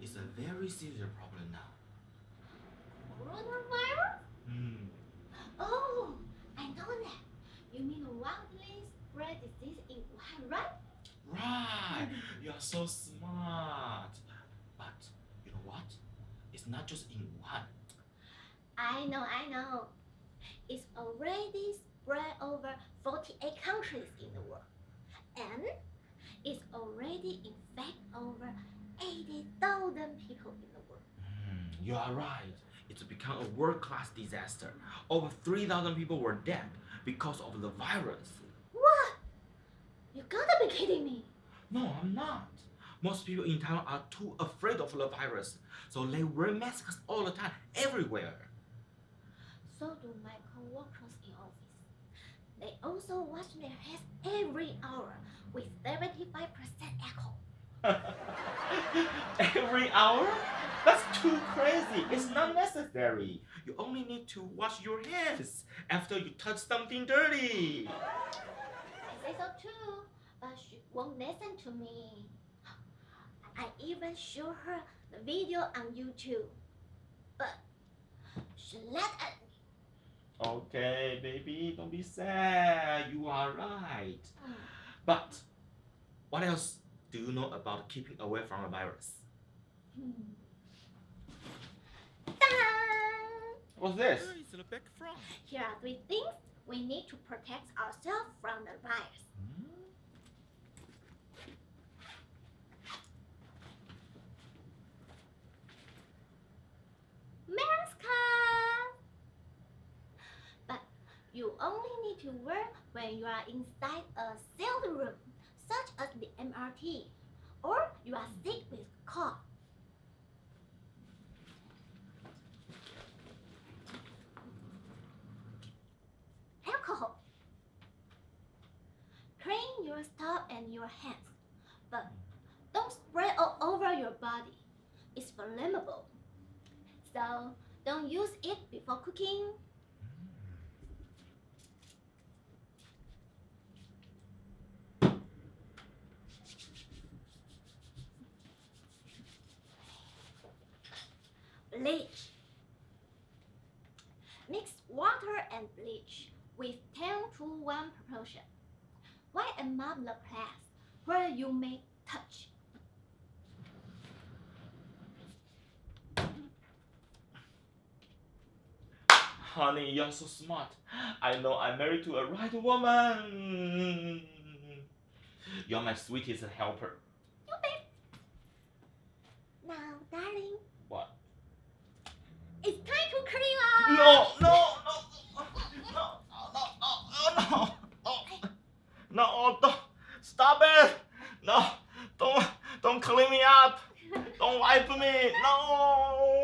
It's a very serious problem now. Coronavirus? Hmm. Oh, I know that. You mean widely spread disease in Wuhan, right? Right. You are so smart. But you know what? It's not just in Wuhan. I know, I know. It's already spread over 48 countries in the world. And it's already infected over 80,000 people in the world. Hmm, you are right. It's become a world-class disaster. Over 3,000 people were dead because of the virus. What? You gotta be kidding me. No, I'm not. Most people in Taiwan are too afraid of the virus, so they wear masks all the time, everywhere. So do my co-workers in office. They also wash their hands every hour with 75% alcohol. Every hour? That's too crazy. It's not necessary. You only need to wash your hands after you touch something dirty. I say so too, but she won't listen to me. I even show her the video on YouTube, but she laughed at me. Okay, baby, don't be sad. You are right. But what else do you know about keeping away from the virus? Hmm. What's this? It's the back from. Here are three things we need to protect ourselves from the virus. Hmm? Mask! But you only need to wear when you are inside a sealed room, such as the MRT, or you are sick with cough. Alcohol. Clean your and your hands, but don't spray all over your body. It's flammable. So don't use it before cooking. Bleach. Mix water and bleach with 10 to 1 proportion. And mop the place where you may touch. Honey, you're so smart. I know I'm married to a right woman. You're my sweetest helper. Clean me up. Don't wipe me. No.